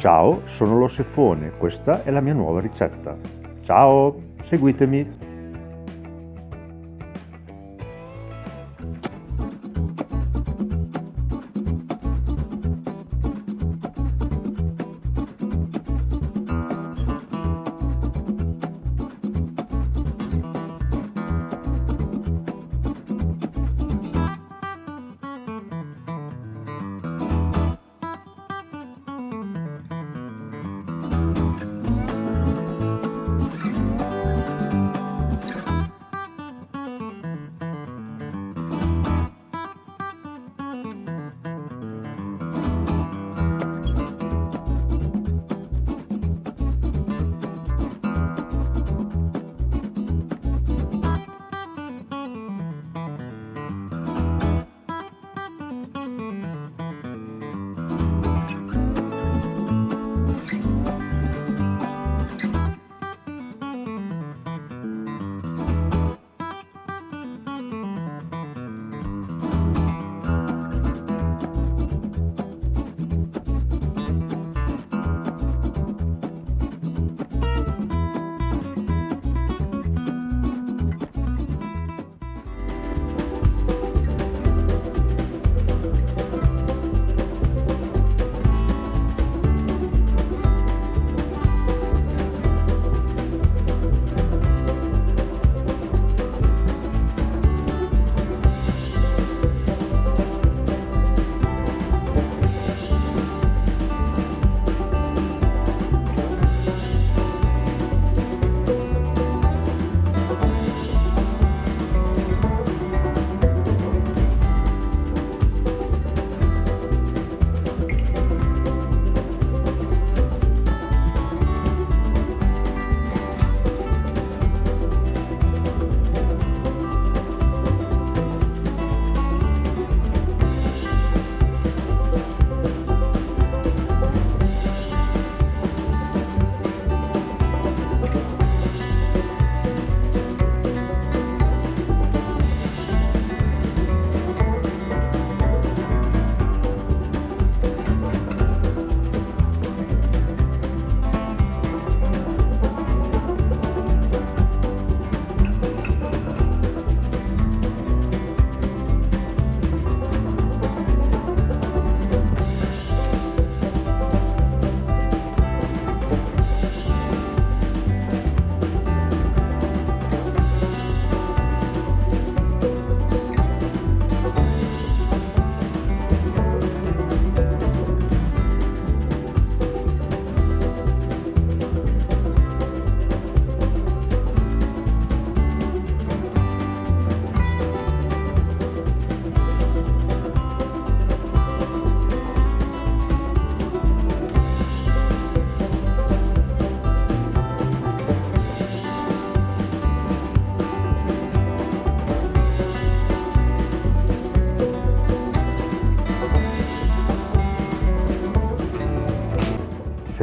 Ciao, sono lo Sefone, questa è la mia nuova ricetta. Ciao, seguitemi!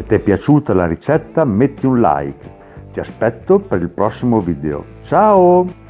Ti è piaciuta la ricetta metti un like. Ti aspetto per il prossimo video. Ciao!